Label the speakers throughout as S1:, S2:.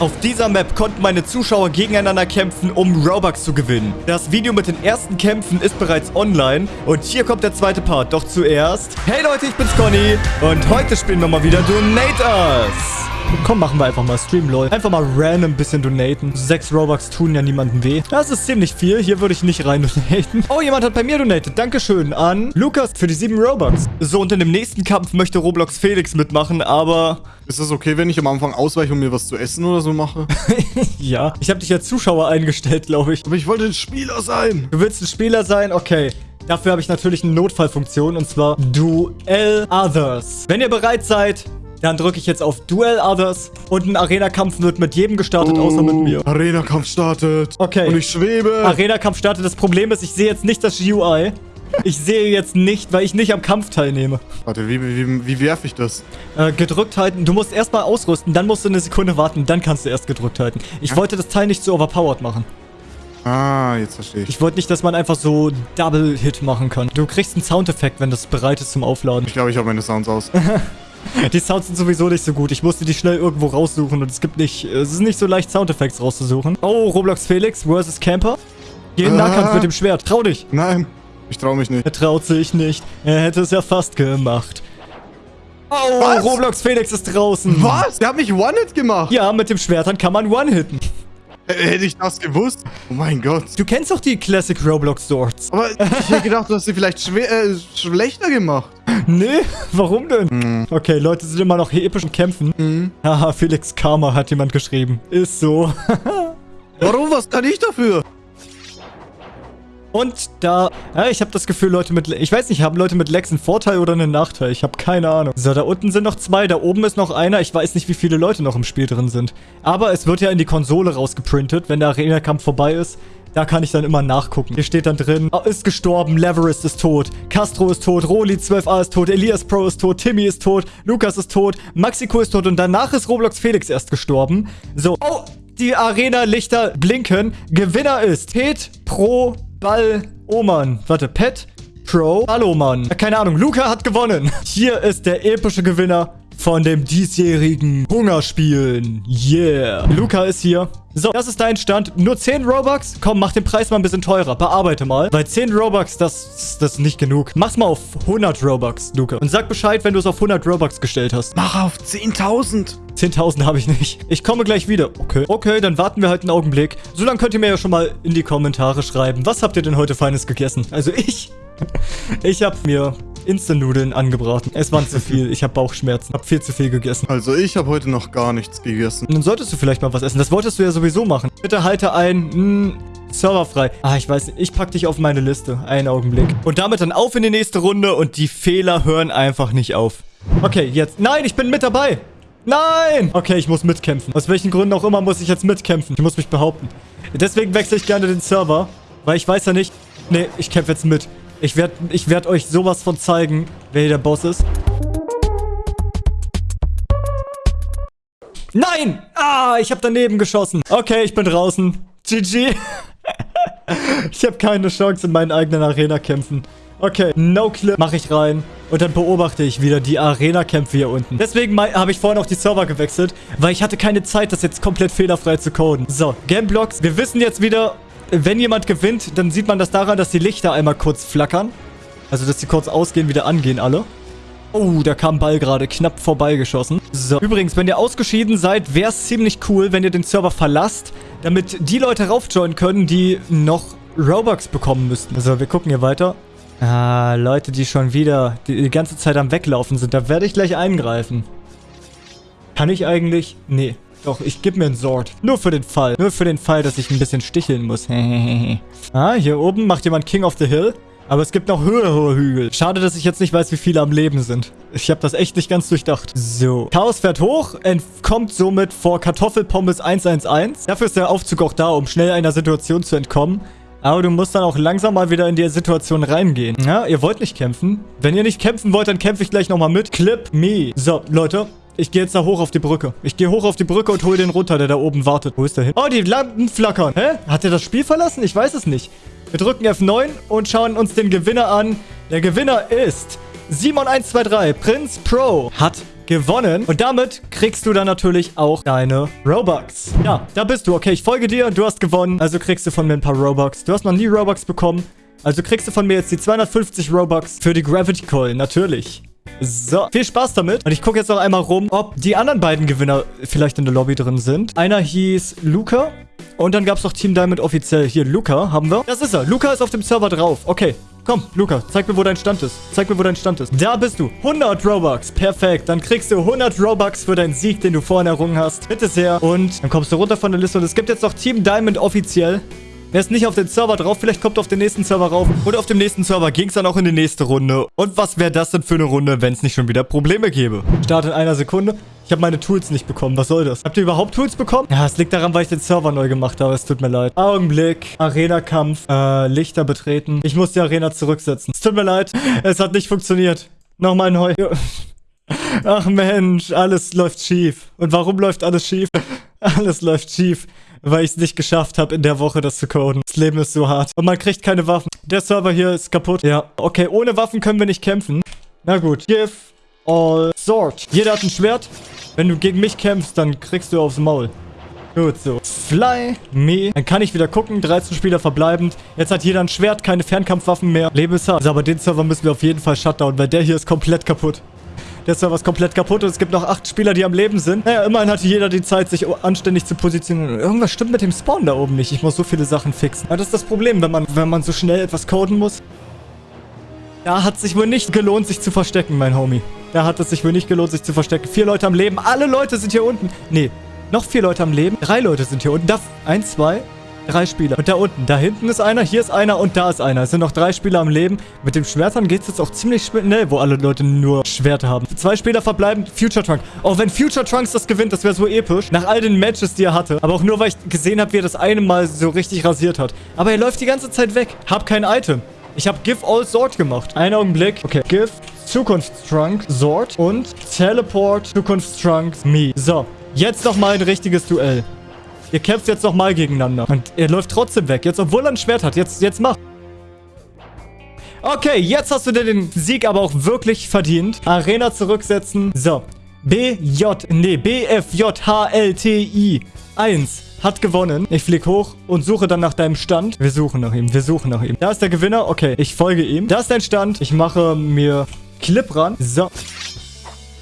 S1: Auf dieser Map konnten meine Zuschauer gegeneinander kämpfen, um Robux zu gewinnen. Das Video mit den ersten Kämpfen ist bereits online und hier kommt der zweite Part. Doch zuerst... Hey Leute, ich bin's Conny und heute spielen wir mal wieder Donate Us. Komm, machen wir einfach mal Stream, lol. Einfach mal random ein bisschen donaten. Sechs Robux tun ja niemandem weh. Das ist ziemlich viel. Hier würde ich nicht rein donaten. Oh, jemand hat bei mir donatet. Dankeschön an Lukas für die sieben Robux. So, und in dem nächsten Kampf möchte Roblox Felix mitmachen, aber...
S2: Ist das okay, wenn ich am Anfang ausweiche und mir was zu essen oder so mache?
S1: ja. Ich habe dich als Zuschauer eingestellt, glaube ich.
S2: Aber ich wollte ein Spieler sein.
S1: Du willst ein Spieler sein? Okay. Dafür habe ich natürlich eine Notfallfunktion und zwar Duel Others. Wenn ihr bereit seid, dann drücke ich jetzt auf Duel Others und ein Arena-Kampf wird mit jedem gestartet, außer mit mir.
S2: Arena-Kampf startet.
S1: Okay.
S2: Und ich schwebe.
S1: Arena-Kampf startet. Das Problem ist, ich sehe jetzt nicht das UI. Ich sehe jetzt nicht, weil ich nicht am Kampf teilnehme.
S2: Warte, wie, wie, wie werfe ich das?
S1: Äh, gedrückt halten. Du musst erstmal ausrüsten, dann musst du eine Sekunde warten, dann kannst du erst gedrückt halten. Ich ja. wollte das Teil nicht so overpowered machen.
S2: Ah, jetzt verstehe ich.
S1: Ich wollte nicht, dass man einfach so Double-Hit machen kann. Du kriegst einen Soundeffekt, wenn das bereit ist zum Aufladen.
S2: Ich glaube, ich habe meine Sounds aus.
S1: Die Sounds sind sowieso nicht so gut. Ich musste die schnell irgendwo raussuchen und es gibt nicht... Es ist nicht so leicht, Soundeffekte rauszusuchen. Oh, Roblox Felix versus Camper. Geh in Nahkampf ah. mit dem Schwert. Trau dich.
S2: Nein, ich trau mich nicht.
S1: Er traut sich nicht. Er hätte es ja fast gemacht. Oh, Was? Roblox Felix ist draußen.
S2: Was? Der hat mich One-Hit gemacht.
S1: Ja, mit dem Schwert dann kann man One-Hitten.
S2: Hätte ich das gewusst? Oh mein Gott.
S1: Du kennst doch die Classic Roblox Swords.
S2: Aber ich hätte gedacht, du hast sie vielleicht schwer, äh, schlechter gemacht.
S1: Nee, warum denn? Mhm. Okay, Leute sind immer noch hier epischen Kämpfen. Mhm. Haha, Felix Karma hat jemand geschrieben. Ist so.
S2: warum? Was kann ich dafür?
S1: Und da, ja, ich habe das Gefühl, Leute mit, ich weiß nicht, haben Leute mit Lex einen Vorteil oder einen Nachteil? Ich habe keine Ahnung. So, da unten sind noch zwei, da oben ist noch einer. Ich weiß nicht, wie viele Leute noch im Spiel drin sind. Aber es wird ja in die Konsole rausgeprintet, wenn der Arena-Kampf vorbei ist. Da kann ich dann immer nachgucken. Hier steht dann drin, oh, ist gestorben, Leverist ist tot, Castro ist tot, Roli 12a ist tot, Elias Pro ist tot, Timmy ist tot, Lukas ist tot, Maxiko ist tot und danach ist Roblox Felix erst gestorben. So, oh, die Arena-Lichter blinken. Gewinner ist Pet Pro Ball Oman. Warte, Pet Pro Balloman. Keine Ahnung, Luca hat gewonnen. Hier ist der epische Gewinner von dem diesjährigen Hungerspielen. Yeah. Luca ist hier. So, das ist dein Stand. Nur 10 Robux? Komm, mach den Preis mal ein bisschen teurer. Bearbeite mal. Weil 10 Robux, das, das ist nicht genug. Mach's mal auf 100 Robux, Luca. Und sag Bescheid, wenn du es auf 100 Robux gestellt hast.
S2: Mach auf 10.000.
S1: 10.000 habe ich nicht. Ich komme gleich wieder. Okay. Okay, dann warten wir halt einen Augenblick. So, dann könnt ihr mir ja schon mal in die Kommentare schreiben. Was habt ihr denn heute Feines gegessen? Also ich... Ich habe mir Instant-Nudeln angebraten. Es waren zu viel. Ich habe Bauchschmerzen. Hab viel zu viel gegessen.
S2: Also ich habe heute noch gar nichts gegessen.
S1: Dann solltest du vielleicht mal was essen. Das wolltest du ja sowieso machen. Bitte halte ein... Mh, hm, Server frei. Ah, ich weiß nicht. Ich pack dich auf meine Liste. Einen Augenblick. Und damit dann auf in die nächste Runde und die Fehler hören einfach nicht auf. Okay, jetzt. Nein, ich bin mit dabei. Nein! Okay, ich muss mitkämpfen. Aus welchen Gründen auch immer muss ich jetzt mitkämpfen. Ich muss mich behaupten. Deswegen wechsle ich gerne den Server. Weil ich weiß ja nicht... Nee, ich kämpfe jetzt mit. Ich werde ich werd euch sowas von zeigen, wer hier der Boss ist. Nein! Ah, ich habe daneben geschossen. Okay, ich bin draußen. GG. ich habe keine Chance in meinen eigenen Arena-Kämpfen. Okay, no clip mache ich rein. Und dann beobachte ich wieder die Arena-Kämpfe hier unten. Deswegen habe ich vorhin auch die Server gewechselt, weil ich hatte keine Zeit, das jetzt komplett fehlerfrei zu coden. So, Gameblocks. Wir wissen jetzt wieder, wenn jemand gewinnt, dann sieht man das daran, dass die Lichter einmal kurz flackern. Also, dass die kurz ausgehen, wieder angehen alle. Oh, da kam Ball gerade knapp vorbeigeschossen. So, übrigens, wenn ihr ausgeschieden seid, wäre es ziemlich cool, wenn ihr den Server verlasst, damit die Leute raufjoinen können, die noch Robux bekommen müssten. So, wir gucken hier weiter. Ah, Leute, die schon wieder die, die ganze Zeit am Weglaufen sind, da werde ich gleich eingreifen. Kann ich eigentlich? Nee. Doch, ich gebe mir ein Sword. Nur für den Fall. Nur für den Fall, dass ich ein bisschen sticheln muss. ah, hier oben macht jemand King of the Hill. Aber es gibt noch höhere Hügel. Schade, dass ich jetzt nicht weiß, wie viele am Leben sind. Ich habe das echt nicht ganz durchdacht. So. Chaos fährt hoch, entkommt somit vor Kartoffelpommes 111. Dafür ist der Aufzug auch da, um schnell einer Situation zu entkommen. Aber du musst dann auch langsam mal wieder in die Situation reingehen. Ja, ihr wollt nicht kämpfen. Wenn ihr nicht kämpfen wollt, dann kämpfe ich gleich nochmal mit. Clip me. So, Leute. Ich gehe jetzt da hoch auf die Brücke. Ich gehe hoch auf die Brücke und hole den runter, der da oben wartet. Wo ist der hin? Oh, die Lampen flackern. Hä? Hat er das Spiel verlassen? Ich weiß es nicht. Wir drücken F9 und schauen uns den Gewinner an. Der Gewinner ist Simon123, Prinz Pro, hat gewonnen. Und damit kriegst du dann natürlich auch deine Robux. Ja, da bist du. Okay, ich folge dir. Du hast gewonnen. Also kriegst du von mir ein paar Robux. Du hast noch nie Robux bekommen. Also kriegst du von mir jetzt die 250 Robux für die Gravity Coil. Natürlich. So, viel Spaß damit. Und ich gucke jetzt noch einmal rum, ob die anderen beiden Gewinner vielleicht in der Lobby drin sind. Einer hieß Luca. Und dann gab es noch Team Diamond offiziell. Hier, Luca haben wir. Das ist er. Luca ist auf dem Server drauf. Okay, Komm, Luca, zeig mir, wo dein Stand ist. Zeig mir, wo dein Stand ist. Da bist du. 100 Robux. Perfekt. Dann kriegst du 100 Robux für deinen Sieg, den du vorhin errungen hast. Bitte sehr. Und dann kommst du runter von der Liste. Und es gibt jetzt noch Team Diamond offiziell. Wer ist nicht auf den Server drauf? Vielleicht kommt auf den nächsten Server rauf. Und auf dem nächsten Server ging es dann auch in die nächste Runde. Und was wäre das denn für eine Runde, wenn es nicht schon wieder Probleme gäbe? Start in einer Sekunde. Ich habe meine Tools nicht bekommen. Was soll das? Habt ihr überhaupt Tools bekommen? Ja, es liegt daran, weil ich den Server neu gemacht habe. Es tut mir leid. Augenblick. Arena-Kampf. Äh, Lichter betreten. Ich muss die Arena zurücksetzen. Es tut mir leid. Es hat nicht funktioniert. Nochmal neu. Ach Mensch, alles läuft schief. Und warum läuft alles schief? Alles läuft schief weil ich es nicht geschafft habe, in der Woche das zu coden. Das Leben ist so hart. Und man kriegt keine Waffen. Der Server hier ist kaputt. Ja, okay, ohne Waffen können wir nicht kämpfen. Na gut. Give all sword. Jeder hat ein Schwert. Wenn du gegen mich kämpfst, dann kriegst du aufs Maul. Gut, so. Fly me. Dann kann ich wieder gucken. 13 Spieler verbleibend. Jetzt hat jeder ein Schwert, keine Fernkampfwaffen mehr. Leben ist hart. Also, aber den Server müssen wir auf jeden Fall shutdown, weil der hier ist komplett kaputt. Der Server ist komplett kaputt und es gibt noch acht Spieler, die am Leben sind. Naja, immerhin hatte jeder die Zeit, sich anständig zu positionieren. Irgendwas stimmt mit dem Spawn da oben nicht. Ich muss so viele Sachen fixen. Ja, das ist das Problem, wenn man, wenn man so schnell etwas coden muss. Da hat sich wohl nicht gelohnt, sich zu verstecken, mein Homie. Da hat es sich wohl nicht gelohnt, sich zu verstecken. Vier Leute am Leben. Alle Leute sind hier unten. Nee, noch vier Leute am Leben. Drei Leute sind hier unten. Da, eins, zwei, Drei Spieler. Und da unten, da hinten ist einer, hier ist einer und da ist einer. Es sind noch drei Spieler am Leben. Mit dem Schwertern geht es jetzt auch ziemlich schnell, wo alle Leute nur Schwerter haben. Zwei Spieler verbleiben, Future Trunk. Auch wenn Future Trunks das gewinnt, das wäre so episch. Nach all den Matches, die er hatte. Aber auch nur, weil ich gesehen habe, wie er das eine Mal so richtig rasiert hat. Aber er läuft die ganze Zeit weg. Hab kein Item. Ich habe Give All Sword gemacht. Einen Augenblick. Okay. Give Zukunftstrunk Sword und Teleport Zukunftstrunk Me. So. Jetzt nochmal ein richtiges Duell. Ihr kämpft jetzt nochmal gegeneinander. Und er läuft trotzdem weg. Jetzt, obwohl er ein Schwert hat. Jetzt, jetzt mach. Okay, jetzt hast du dir den Sieg aber auch wirklich verdient. Arena zurücksetzen. So. BJ, nee, BFJHLTI 1 hat gewonnen. Ich flieg hoch und suche dann nach deinem Stand. Wir suchen nach ihm, wir suchen nach ihm. Da ist der Gewinner. Okay, ich folge ihm. Da ist dein Stand. Ich mache mir Clip ran. So.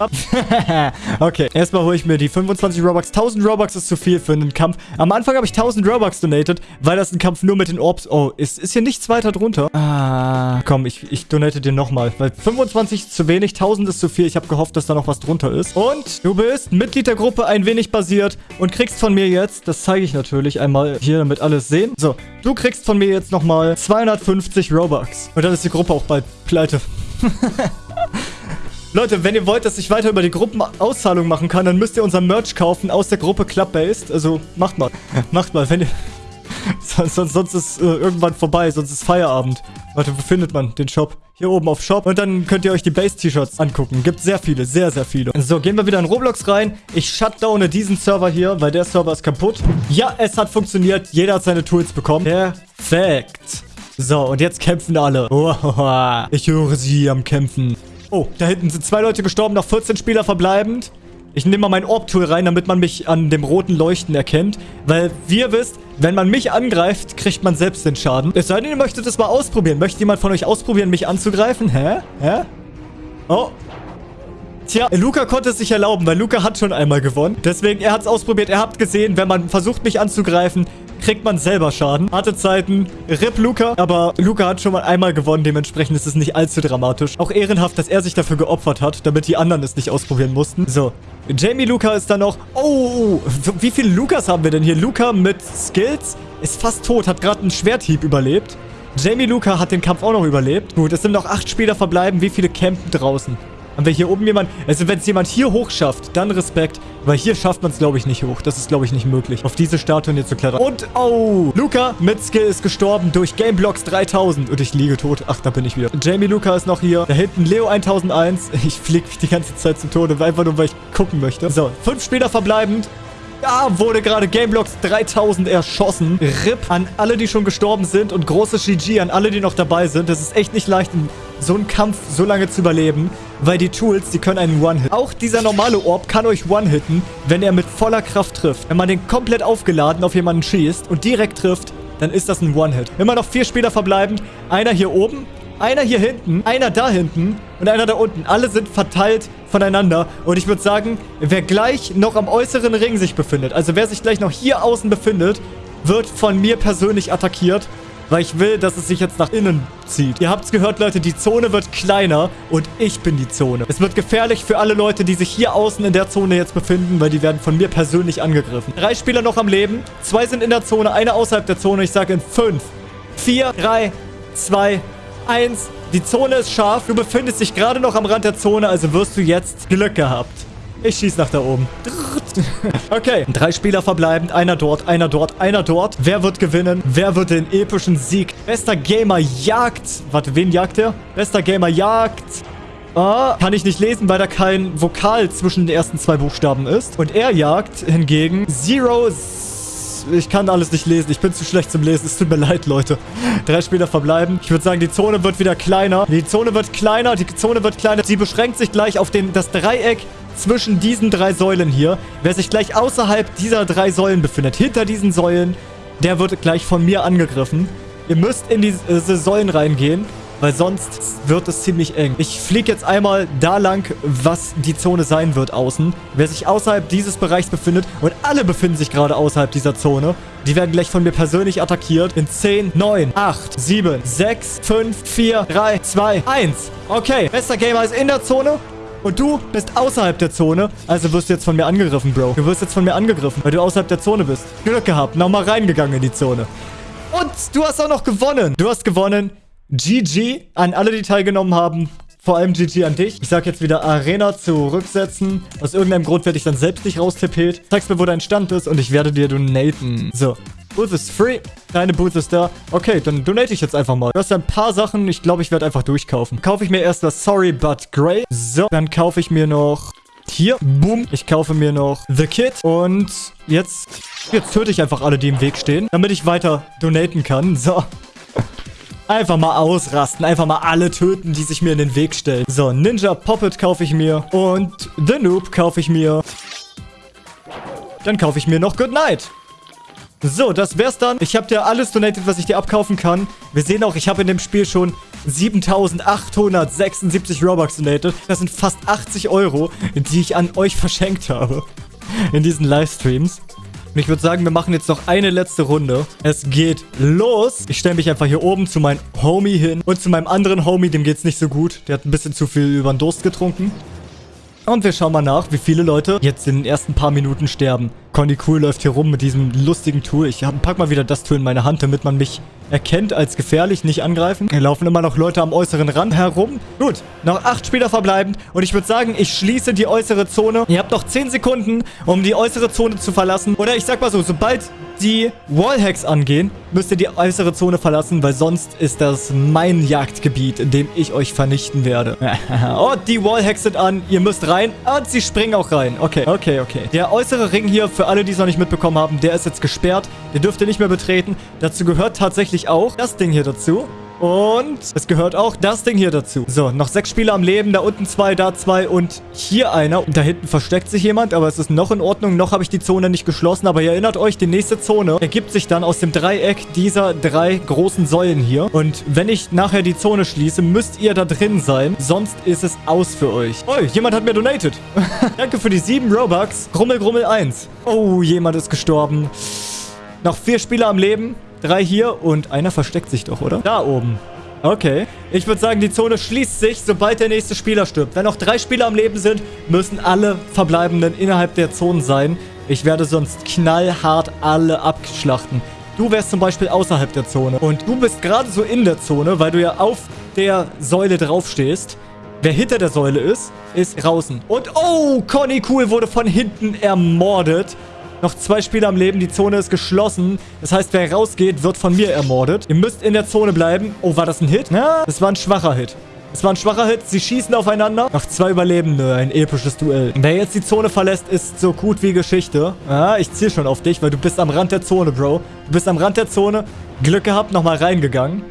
S1: okay, erstmal hole ich mir die 25 Robux. 1000 Robux ist zu viel für einen Kampf. Am Anfang habe ich 1000 Robux donated, weil das ein Kampf nur mit den Orbs... Oh, ist, ist hier nichts weiter drunter? Ah, komm, ich, ich donate dir nochmal, weil 25 ist zu wenig, 1000 ist zu viel. Ich habe gehofft, dass da noch was drunter ist. Und du bist Mitglied der Gruppe ein wenig basiert und kriegst von mir jetzt, das zeige ich natürlich einmal hier, damit alles sehen. So, du kriegst von mir jetzt nochmal 250 Robux. Und dann ist die Gruppe auch bald pleite. Leute, wenn ihr wollt, dass ich weiter über die Gruppenauszahlung machen kann, dann müsst ihr unser Merch kaufen aus der Gruppe Club-Based. Also, macht mal. macht mal, wenn ihr... sonst, sonst ist äh, irgendwann vorbei, sonst ist Feierabend. Warte, wo findet man den Shop? Hier oben auf Shop. Und dann könnt ihr euch die Base-T-Shirts angucken. Gibt sehr viele, sehr, sehr viele. So, gehen wir wieder in Roblox rein. Ich shutdowne diesen Server hier, weil der Server ist kaputt. Ja, es hat funktioniert. Jeder hat seine Tools bekommen. Perfekt. So, und jetzt kämpfen alle. Ich höre sie am Kämpfen. Oh, da hinten sind zwei Leute gestorben, noch 14 Spieler verbleibend. Ich nehme mal mein Orb-Tool rein, damit man mich an dem roten Leuchten erkennt. Weil, wie ihr wisst, wenn man mich angreift, kriegt man selbst den Schaden. Es sei denn, ihr möchtet es mal ausprobieren. Möchte jemand von euch ausprobieren, mich anzugreifen? Hä? Hä? Oh. Tja, Luca konnte es sich erlauben, weil Luca hat schon einmal gewonnen. Deswegen, er hat es ausprobiert. Er hat gesehen, wenn man versucht, mich anzugreifen, kriegt man selber Schaden. Harte Zeiten, RIP Luca. Aber Luca hat schon mal einmal gewonnen, dementsprechend ist es nicht allzu dramatisch. Auch ehrenhaft, dass er sich dafür geopfert hat, damit die anderen es nicht ausprobieren mussten. So, Jamie Luca ist da noch. Oh, wie viele Lukas haben wir denn hier? Luca mit Skills ist fast tot, hat gerade einen Schwerthieb überlebt. Jamie Luca hat den Kampf auch noch überlebt. Gut, es sind noch acht Spieler verbleiben. Wie viele campen draußen? Haben wir hier oben jemanden... Also wenn es jemand hier hoch schafft, dann Respekt. Weil hier schafft man es, glaube ich, nicht hoch. Das ist, glaube ich, nicht möglich. Auf diese Statue hier zu klettern. Und, oh, Luca mit Skill ist gestorben durch Gameblocks 3000. Und ich liege tot. Ach, da bin ich wieder. Jamie Luca ist noch hier. Da hinten Leo 1001. Ich fliege mich die ganze Zeit zum Tode. Einfach nur, weil ich gucken möchte. So, fünf Spieler verbleibend. Da wurde gerade Gameblocks 3000 erschossen. RIP an alle, die schon gestorben sind und großes GG an alle, die noch dabei sind. Das ist echt nicht leicht, in so einen Kampf so lange zu überleben, weil die Tools, die können einen One-Hit. Auch dieser normale Orb kann euch One-Hitten, wenn er mit voller Kraft trifft. Wenn man den komplett aufgeladen auf jemanden schießt und direkt trifft, dann ist das ein One-Hit. Immer noch vier Spieler verbleibend. Einer hier oben, einer hier hinten, einer da hinten und einer da unten. Alle sind verteilt voneinander. Und ich würde sagen, wer gleich noch am äußeren Ring sich befindet, also wer sich gleich noch hier außen befindet, wird von mir persönlich attackiert weil ich will, dass es sich jetzt nach innen zieht. Ihr habt es gehört, Leute, die Zone wird kleiner und ich bin die Zone. Es wird gefährlich für alle Leute, die sich hier außen in der Zone jetzt befinden, weil die werden von mir persönlich angegriffen. Drei Spieler noch am Leben, zwei sind in der Zone, einer außerhalb der Zone. Ich sage in fünf, vier, drei, zwei, eins. Die Zone ist scharf. Du befindest dich gerade noch am Rand der Zone, also wirst du jetzt Glück gehabt. Ich schieße nach da oben. Okay, drei Spieler verbleibend. Einer dort, einer dort, einer dort. Wer wird gewinnen? Wer wird den epischen Sieg? Bester Gamer jagt. Warte, wen jagt er? Bester Gamer jagt. Ah, kann ich nicht lesen, weil da kein Vokal zwischen den ersten zwei Buchstaben ist. Und er jagt hingegen Zero... Ich kann alles nicht lesen. Ich bin zu schlecht zum Lesen. Es tut mir leid, Leute. Drei Spieler verbleiben. Ich würde sagen, die Zone wird wieder kleiner. Die Zone wird kleiner. Die Zone wird kleiner. Sie beschränkt sich gleich auf den, das Dreieck zwischen diesen drei Säulen hier. Wer sich gleich außerhalb dieser drei Säulen befindet, hinter diesen Säulen, der wird gleich von mir angegriffen. Ihr müsst in diese Säulen reingehen, weil sonst wird es ziemlich eng. Ich fliege jetzt einmal da lang, was die Zone sein wird außen. Wer sich außerhalb dieses Bereichs befindet, und alle befinden sich gerade außerhalb dieser Zone, die werden gleich von mir persönlich attackiert. In 10, 9, 8, 7, 6, 5, 4, 3, 2, 1. Okay, bester Gamer ist in der Zone. Und du bist außerhalb der Zone. Also wirst du jetzt von mir angegriffen, Bro. Du wirst jetzt von mir angegriffen, weil du außerhalb der Zone bist. Glück gehabt. Nochmal reingegangen in die Zone. Und du hast auch noch gewonnen. Du hast gewonnen. GG an alle, die teilgenommen haben. Vor allem GG an dich. Ich sag jetzt wieder Arena zurücksetzen. Aus irgendeinem Grund werde ich dann selbst nicht raustippet. Zeigst mir, wo dein Stand ist und ich werde dir donaten. So. Booth ist free. Deine Booth ist da. Okay, dann donate ich jetzt einfach mal. Du hast ein paar Sachen. Ich glaube, ich werde einfach durchkaufen. Kaufe ich mir erst das Sorry But Grey. So, dann kaufe ich mir noch... Hier, boom. Ich kaufe mir noch The Kid. Und jetzt... Jetzt töte ich einfach alle, die im Weg stehen. Damit ich weiter donaten kann. So. Einfach mal ausrasten. Einfach mal alle töten, die sich mir in den Weg stellen. So, Ninja Poppet kaufe ich mir. Und The Noob kaufe ich mir. Dann kaufe ich mir noch Good Night. So, das wär's dann. Ich habe dir alles donated, was ich dir abkaufen kann. Wir sehen auch, ich habe in dem Spiel schon 7876 Robux donated. Das sind fast 80 Euro, die ich an euch verschenkt habe. In diesen Livestreams. Und ich würde sagen, wir machen jetzt noch eine letzte Runde. Es geht los. Ich stelle mich einfach hier oben zu meinem Homie hin. Und zu meinem anderen Homie, dem geht's nicht so gut. Der hat ein bisschen zu viel über den Durst getrunken. Und wir schauen mal nach, wie viele Leute jetzt in den ersten paar Minuten sterben. Conny Cool läuft hier rum mit diesem lustigen Tool. Ich pack mal wieder das Tool in meine Hand, damit man mich erkennt als gefährlich, nicht angreifen. Hier laufen immer noch Leute am äußeren Rand herum. Gut, noch acht Spieler verbleibend. Und ich würde sagen, ich schließe die äußere Zone. Ihr habt noch zehn Sekunden, um die äußere Zone zu verlassen. Oder ich sag mal so, sobald die Wallhacks angehen, müsst ihr die äußere Zone verlassen, weil sonst ist das mein Jagdgebiet, in dem ich euch vernichten werde. und die Wallhacks sind an. Ihr müsst rein. Und sie springen auch rein. Okay, okay, okay. Der äußere Ring hier, für alle, die es noch nicht mitbekommen haben, der ist jetzt gesperrt. Der dürft ihr nicht mehr betreten. Dazu gehört tatsächlich auch das Ding hier dazu. Und es gehört auch das Ding hier dazu. So, noch sechs Spieler am Leben. Da unten zwei, da zwei und hier einer. Und da hinten versteckt sich jemand, aber es ist noch in Ordnung. Noch habe ich die Zone nicht geschlossen. Aber ihr erinnert euch, die nächste Zone ergibt sich dann aus dem Dreieck dieser drei großen Säulen hier. Und wenn ich nachher die Zone schließe, müsst ihr da drin sein. Sonst ist es aus für euch. Oh, jemand hat mir donated. Danke für die sieben Robux. Grummel, Grummel 1. Oh, jemand ist gestorben. Noch vier Spieler am Leben. Drei hier und einer versteckt sich doch, oder? Da oben. Okay. Ich würde sagen, die Zone schließt sich, sobald der nächste Spieler stirbt. Wenn noch drei Spieler am Leben sind, müssen alle Verbleibenden innerhalb der Zone sein. Ich werde sonst knallhart alle abschlachten. Du wärst zum Beispiel außerhalb der Zone. Und du bist gerade so in der Zone, weil du ja auf der Säule draufstehst. Wer hinter der Säule ist, ist draußen. Und oh, Conny Cool wurde von hinten ermordet. Noch zwei Spieler am Leben. Die Zone ist geschlossen. Das heißt, wer rausgeht, wird von mir ermordet. Ihr müsst in der Zone bleiben. Oh, war das ein Hit? Ja, das war ein schwacher Hit. Es war ein schwacher Hit. Sie schießen aufeinander. Noch zwei Überlebende. Ein episches Duell. Wer jetzt die Zone verlässt, ist so gut wie Geschichte. Ja, ich ziel schon auf dich, weil du bist am Rand der Zone, Bro. Du bist am Rand der Zone. Glück gehabt, nochmal reingegangen.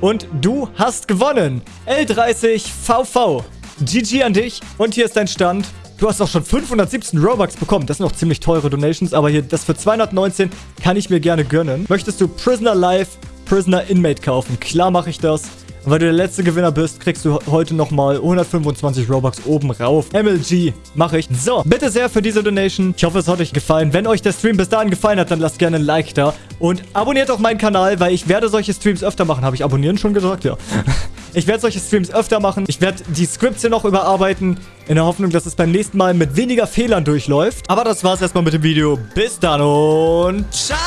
S1: Und du hast gewonnen. L30VV. GG an dich. Und hier ist dein Stand. Du hast auch schon 517 Robux bekommen. Das sind noch ziemlich teure Donations, aber hier, das für 219 kann ich mir gerne gönnen. Möchtest du Prisoner Life, Prisoner Inmate kaufen? Klar mache ich das. Und weil du der letzte Gewinner bist, kriegst du heute nochmal 125 Robux oben rauf. MLG mache ich. So, bitte sehr für diese Donation. Ich hoffe, es hat euch gefallen. Wenn euch der Stream bis dahin gefallen hat, dann lasst gerne ein Like da. Und abonniert auch meinen Kanal, weil ich werde solche Streams öfter machen. Habe ich abonnieren schon gesagt? Ja. Ich werde solche Streams öfter machen. Ich werde die Scripts hier noch überarbeiten. In der Hoffnung, dass es beim nächsten Mal mit weniger Fehlern durchläuft. Aber das war's erstmal mit dem Video. Bis dann und ciao!